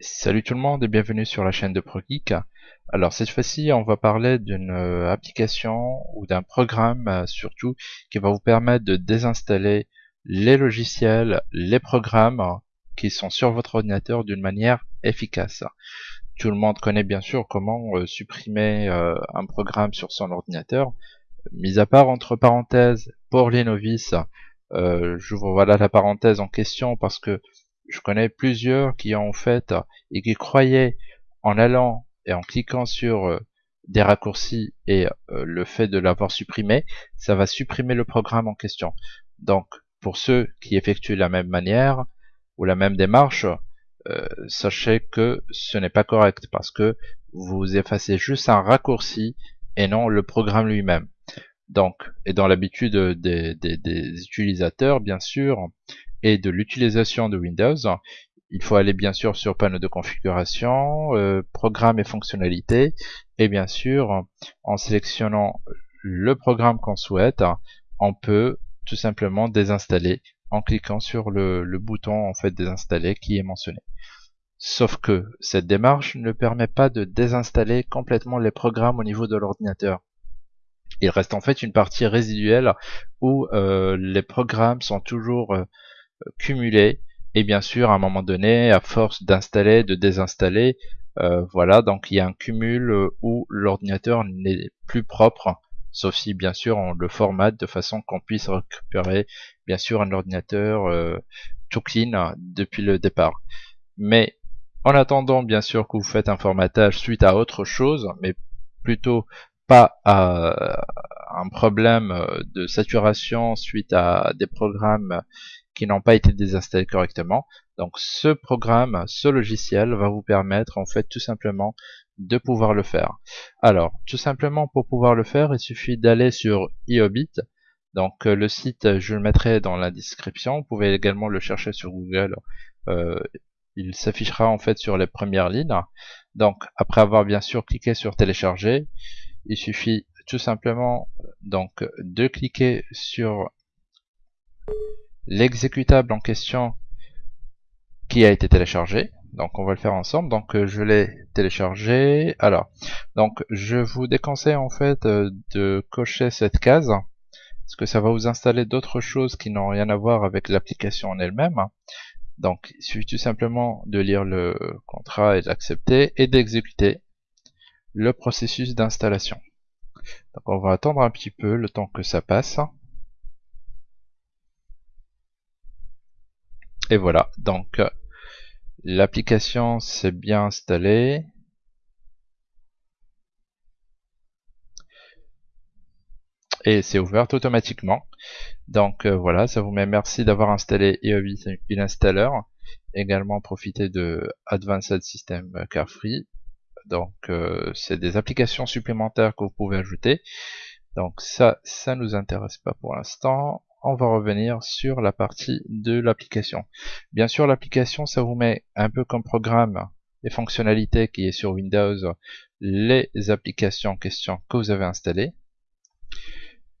Salut tout le monde et bienvenue sur la chaîne de ProGeek. Alors cette fois-ci on va parler d'une euh, application ou d'un programme euh, surtout qui va vous permettre de désinstaller les logiciels, les programmes qui sont sur votre ordinateur d'une manière efficace. Tout le monde connaît bien sûr comment euh, supprimer un programme sur son ordinateur. Mis à part entre parenthèses pour les novices, j'ouvre voilà la parenthèse en question parce que je connais plusieurs qui ont fait et qui croyaient en allant et en cliquant sur euh, des raccourcis et euh, le fait de l'avoir supprimé, ça va supprimer le programme en question. Donc, pour ceux qui effectuent la même manière ou la même démarche, euh, sachez que ce n'est pas correct parce que vous effacez juste un raccourci et non le programme lui-même. Donc, et dans l'habitude des, des, utilisateurs, bien sûr, et de l'utilisation de Windows, il faut aller bien sûr sur panneau de configuration, euh, programme et fonctionnalités, et bien sûr, en sélectionnant le programme qu'on souhaite, on peut tout simplement désinstaller en cliquant sur le, bouton en fait désinstaller qui est mentionné. Sauf que cette démarche ne permet pas de désinstaller complètement les programmes au niveau de l'ordinateur. Il reste en fait une partie résiduelle où euh, les programmes sont toujours euh, cumulés. Et bien sûr à un moment donné à force d'installer de désinstaller euh, voilà donc il y a un cumul où l'ordinateur n'est plus propre sauf si bien sûr on le formate de façon qu'on puisse récupérer bien sûr un ordinateur tout clean depuis le départ. Mais en attendant bien sûr que vous faites un formatage suite à autre chose mais plutôt à un problème de saturation suite à des programmes qui n'ont pas été désinstallés correctement. Donc ce programme, ce logiciel va vous permettre en fait tout simplement de pouvoir le faire. Alors tout simplement pour pouvoir le faire, il suffit d'aller sur iObit. Donc euh, le site, je le mettrai dans la description. Vous pouvez également le chercher sur Google. Euh, il s'affichera en fait sur les premières lignes. Donc après avoir bien sûr cliqué sur télécharger, il suffit tout simplement donc de cliquer sur l'exécutable en question qui a été téléchargé. Donc on va le faire ensemble. Donc euh, je l'ai téléchargé. Alors, donc je vous déconseille en fait euh, de cocher cette case parce que ça va vous installer d'autres choses qui n'ont rien à voir avec l'application en elle-même. Donc il suffit tout simplement de lire le contrat et d'accepter et d'exécuter le processus d'installation. Donc on va attendre un petit peu le temps que ça passe. Et voilà, donc l'application s'est bien installée. Et c'est ouvert automatiquement. Donc euh, voilà, ça vous met merci d'avoir installé EOB Installer. Également profitez de Advanced System Carefree. Donc euh, c'est des applications supplémentaires que vous pouvez ajouter. Donc ça, ça nous intéresse pas pour l'instant on va revenir sur la partie de l'application. Bien sûr, l'application, ça vous met un peu comme programme les fonctionnalités qui est sur Windows, les applications en question que vous avez installées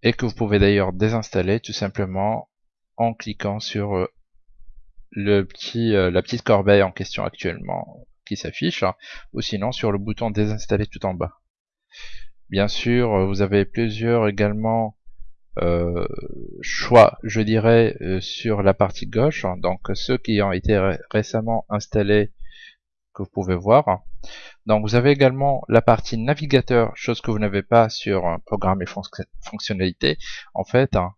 et que vous pouvez d'ailleurs désinstaller tout simplement en cliquant sur euh, le petit, euh, la petite corbeille en question actuellement s'affiche ou sinon sur le bouton désinstaller tout en bas. Bien sûr, vous avez plusieurs également euh, choix, je dirais, euh, sur la partie gauche. Donc ceux qui ont été récemment installés, que vous pouvez voir. Donc vous avez également la partie navigateur, chose que vous n'avez pas sur programme et fonctionnalités. En fait, hein,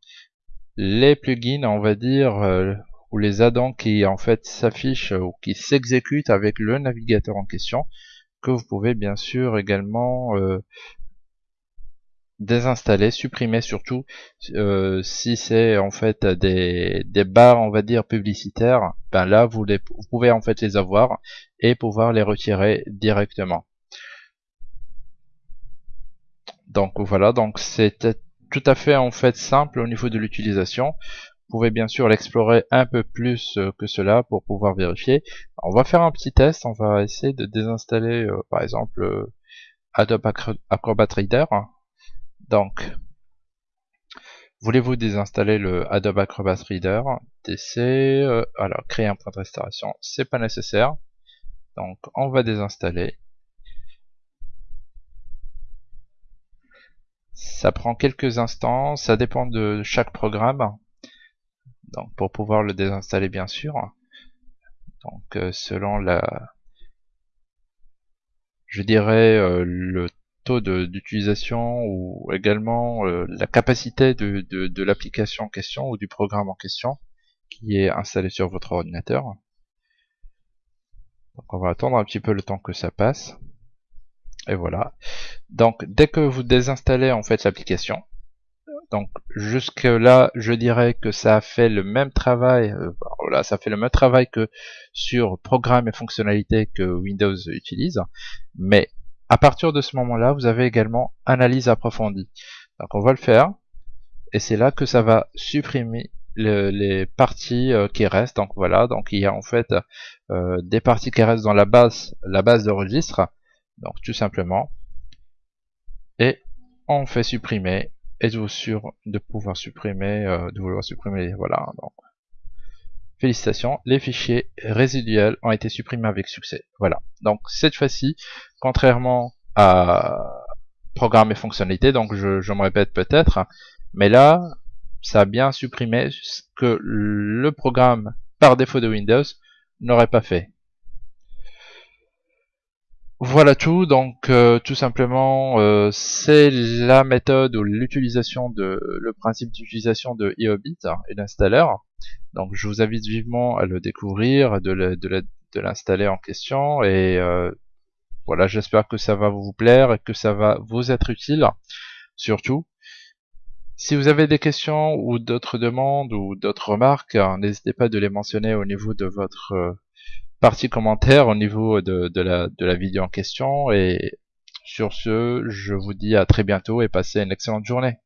les plugins, on va dire, euh, ou les add-ons qui en fait s'affichent ou qui s'exécutent avec le navigateur en question, que vous pouvez bien sûr également désinstaller, supprimer surtout euh, si c'est en fait des, des barres on va dire publicitaires, ben là vous, les, pouvez en fait les avoir et pouvoir les retirer directement. Donc voilà, donc c'est tout à fait en fait simple au niveau de l'utilisation. Pouvez bien sûr l'explorer un peu plus euh, que cela pour pouvoir vérifier. On va faire un petit test, on va essayer de désinstaller euh, par exemple Adobe Acrobat Reader donc, Voulez-vous désinstaller le Adobe Acrobat Reader DC euh, Alors, créer un point de restauration, c'est pas nécessaire. Donc, on va désinstaller. Ça prend quelques instants, ça dépend de chaque programme. Donc, pour pouvoir le désinstaller, bien sûr. Donc, euh, selon la, je dirais euh, le taux d'utilisation ou également euh, la capacité de, de, l'application en question ou du programme en question qui est installé sur votre ordinateur. Donc on va attendre un petit peu le temps que ça passe. Et voilà. Donc dès que vous désinstallez en fait l'application, donc jusque là, je dirais que ça a fait le même travail. Euh, voilà, ça fait le même travail que sur programme et fonctionnalités que Windows utilise. Mais à partir de ce moment-là, vous avez également analyse approfondie. Donc on va le faire. Et c'est là que ça va supprimer les parties euh, qui restent. Donc voilà, donc il y a en fait euh, des parties qui restent dans la base, la base de registre. Donc tout simplement. Et on fait supprimer. Êtes-vous sûr de pouvoir supprimer, euh, de vouloir supprimer, voilà. Donc Félicitations, les fichiers résiduels ont été supprimés avec succès. Voilà. Donc cette fois-ci, contrairement à programme et fonctionnalité, donc je, je me répète peut-être, mais là, ça a bien supprimé ce que le programme par défaut de Windows n'aurait pas fait. Voilà tout, donc euh, tout simplement euh, c'est la méthode ou l'utilisation de le principe d'utilisation de iObit hein, et l'installeur. Donc je vous invite vivement à le découvrir, de l'installer en question et euh, voilà j'espère que ça va vous plaire et que ça va vous être utile surtout. Si vous avez des questions ou d'autres demandes ou d'autres remarques, hein, n'hésitez pas de les mentionner au niveau de votre partie commentaire au niveau de, la, de la vidéo en question. Et sur ce, je vous dis à très bientôt et passez une excellente journée.